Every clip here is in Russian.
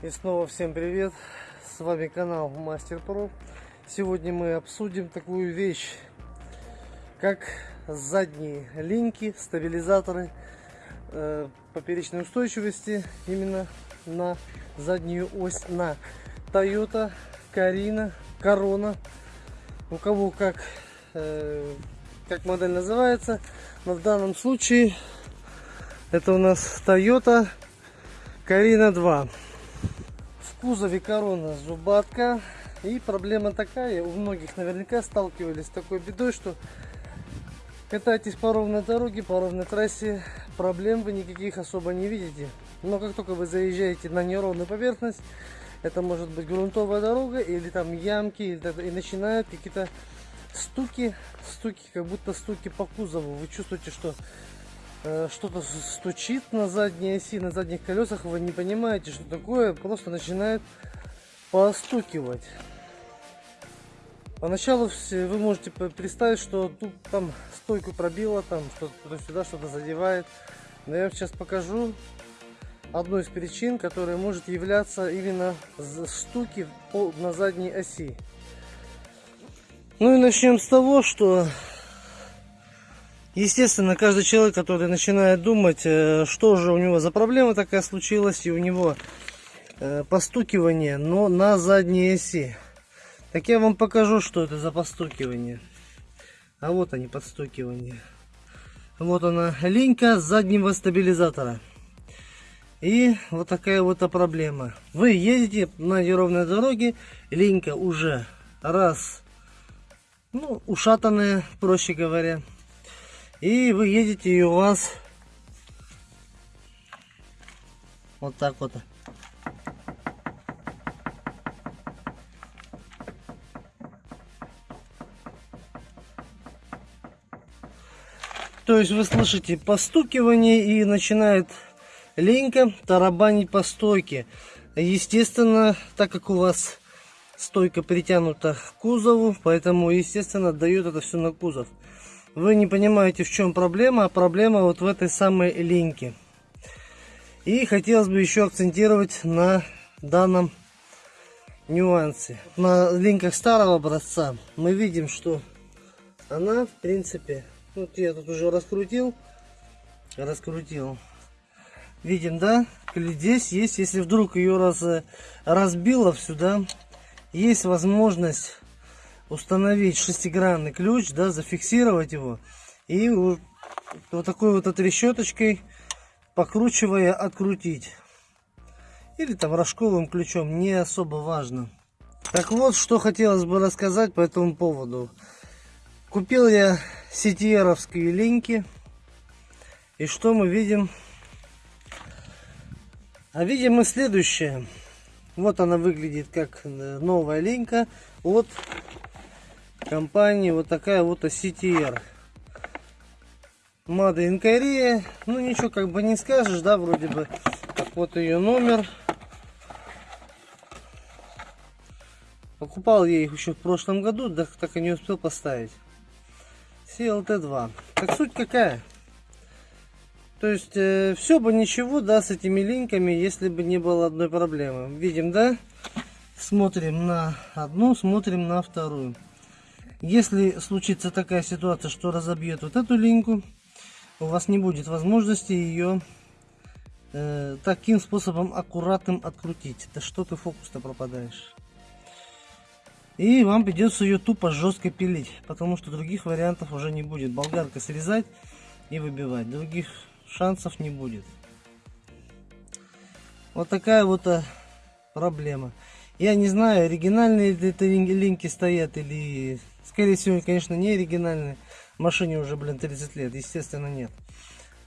И снова всем привет! С вами канал Мастер Про. Сегодня мы обсудим такую вещь, как задние линки, стабилизаторы э, поперечной устойчивости именно на заднюю ось на Toyota, Карина, Корона. У кого как, э, как модель называется. Но в данном случае это у нас Toyota Карина 2 кузове корона зубатка. И проблема такая, у многих наверняка сталкивались с такой бедой, что катаетесь по ровной дороге, по ровной трассе, проблем вы никаких особо не видите. Но как только вы заезжаете на неровную поверхность, это может быть грунтовая дорога или там ямки, и начинают какие-то стуки, стуки, как будто стуки по кузову. Вы чувствуете, что что-то стучит на задней оси, на задних колесах, вы не понимаете, что такое, просто начинает постукивать. Поначалу вы можете представить, что тут там стойку пробило, там что-то сюда что-то задевает. Но я вам сейчас покажу одну из причин, которая может являться именно стуки на задней оси. Ну и начнем с того, что Естественно, каждый человек, который начинает думать, э, что же у него за проблема такая случилась, и у него э, постукивание, но на задней оси. Так я вам покажу, что это за постукивание. А вот они, подстукивания. Вот она, линька заднего стабилизатора. И вот такая вот проблема. Вы едете на неровной дороге, линька уже раз, ну, ушатанная, проще говоря. И вы едете, и у вас вот так вот. То есть вы слышите постукивание и начинает ленька тарабанить по стойке. Естественно, так как у вас стойка притянута к кузову, поэтому, естественно, дает это все на кузов вы не понимаете, в чем проблема, а проблема вот в этой самой линьке. И хотелось бы еще акцентировать на данном нюансе. На линках старого образца мы видим, что она, в принципе, вот я тут уже раскрутил, раскрутил. Видим, да? Здесь есть, если вдруг ее раз, разбило сюда, есть возможность установить шестигранный ключ, да, зафиксировать его и вот такой вот трещоточкой покручивая открутить. Или там рожковым ключом, не особо важно. Так вот, что хотелось бы рассказать по этому поводу. Купил я сетиеровские линки. И что мы видим? А видим мы следующее. Вот она выглядит как новая линька от компании вот такая вот CTR. In Korea. Ну ничего как бы не скажешь, да, вроде бы. Так вот ее номер. Покупал я их еще в прошлом году, да так и не успел поставить. CLT2. Так суть какая? То есть э, все бы ничего, да, с этими линками, если бы не было одной проблемы. Видим, да? Смотрим на одну, смотрим на вторую. Если случится такая ситуация, что разобьет вот эту линьку, у вас не будет возможности ее э, таким способом аккуратным открутить. Да что ты фокус-то пропадаешь. И вам придется ее тупо жестко пилить, потому что других вариантов уже не будет. Болгарка срезать и выбивать. Других шансов не будет. Вот такая вот а, проблема. Я не знаю, оригинальные ли это линки стоят или Скорее всего, конечно, не оригинальный. Машине уже, блин, 30 лет. Естественно, нет.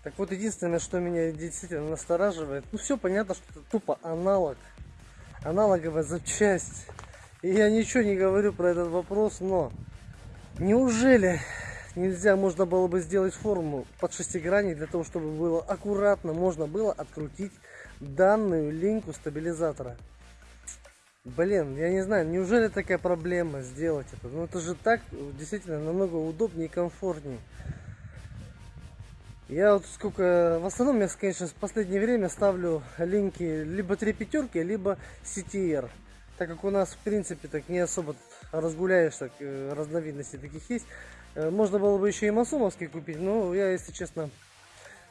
Так вот, единственное, что меня действительно настораживает, ну все понятно, что это тупо аналог, аналоговая запчасть. И я ничего не говорю про этот вопрос, но неужели нельзя, можно было бы сделать форму под шестигранник для того, чтобы было аккуратно, можно было открутить данную линку стабилизатора. Блин, я не знаю, неужели такая проблема сделать это? Ну это же так действительно намного удобнее и комфортнее. Я вот сколько, в основном я, конечно, в последнее время ставлю линки либо 3 пятерки, либо CTR. Так как у нас, в принципе, так не особо разгуляешь, так, э, разновидностей таких есть. Э, можно было бы еще и масумовский купить, но я, если честно,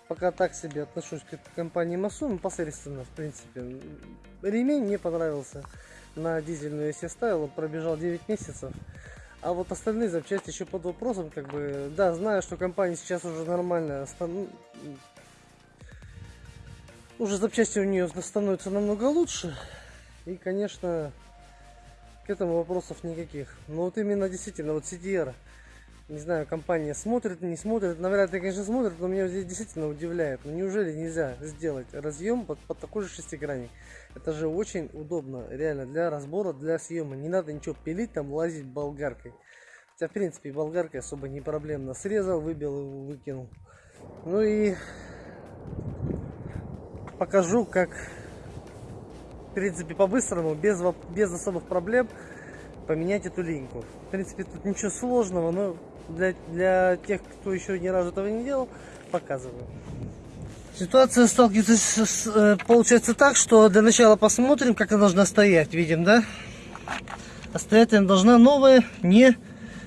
пока так себе отношусь к компании Масум, посредственно, в принципе. Ремень мне понравился на дизельную, он пробежал 9 месяцев. А вот остальные запчасти еще под вопросом, как бы, да, знаю, что компания сейчас уже нормально, уже запчасти у нее становятся намного лучше. И, конечно, к этому вопросов никаких. Но вот именно действительно, вот CDR, не знаю, компания смотрит, не смотрит, ли, конечно, смотрит, но меня здесь действительно удивляет. Ну, неужели нельзя сделать разъем под, под такой же шестигранник? Это же очень удобно, реально, для разбора, для съема. Не надо ничего пилить, там лазить болгаркой. Хотя, в принципе, болгаркой особо не проблемно. Срезал, выбил и выкинул. Ну и покажу, как, в принципе, по-быстрому, без, без особых проблем поменять эту линьку. В принципе, тут ничего сложного, но для, для тех, кто еще ни разу этого не делал, показываю. Ситуация сталкивается с, э, получается так, что для начала посмотрим, как она должна стоять. Видим, да? А стоять она должна новая, не,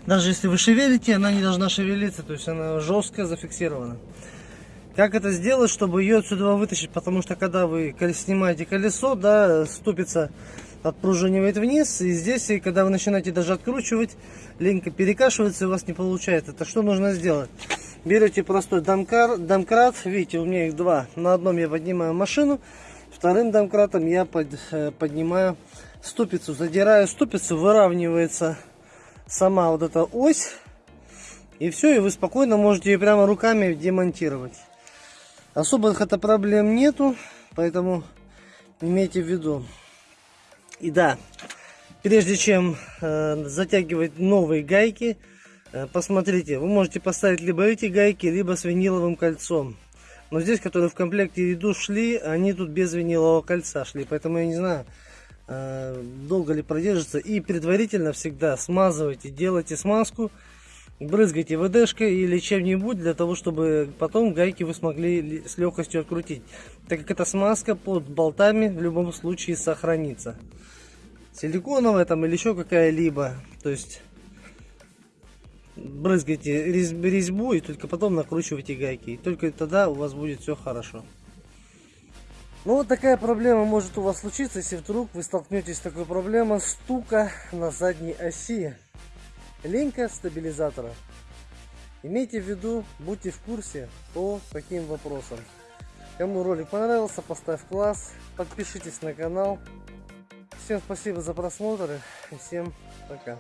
даже если вы шевелите, она не должна шевелиться, то есть она жестко зафиксирована. Как это сделать, чтобы ее отсюда вытащить? Потому что когда вы снимаете колесо, да, ступица отпружинивает вниз, и здесь, и когда вы начинаете даже откручивать, линька перекашивается, и у вас не получается. Это что нужно сделать? Берете простой домкар, домкрат, видите, у меня их два. На одном я поднимаю машину, вторым домкратом я под, э, поднимаю ступицу. Задираю ступицу, выравнивается сама вот эта ось. И все, и вы спокойно можете ее прямо руками демонтировать. Особых это проблем нету, поэтому имейте в виду. И да, прежде чем э, затягивать новые гайки, Э, посмотрите, вы можете поставить либо эти гайки, либо с виниловым кольцом. Но здесь, которые в комплекте иду шли, они тут без винилового кольца шли. Поэтому я не знаю, э, долго ли продержится. И предварительно всегда смазывайте, делайте смазку, брызгайте ВДшкой или чем-нибудь, для того, чтобы потом гайки вы смогли с легкостью открутить. Так как эта смазка под болтами в любом случае сохранится. Силиконовая там или еще какая-либо. То есть брызгайте резьбу и только потом накручивайте гайки. И только тогда у вас будет все хорошо. Ну вот такая проблема может у вас случиться, если вдруг вы столкнетесь с такой проблемой стука на задней оси. Линька стабилизатора. Имейте в виду, будьте в курсе по таким вопросам. Кому ролик понравился, поставь класс, подпишитесь на канал. Всем спасибо за просмотр и всем пока.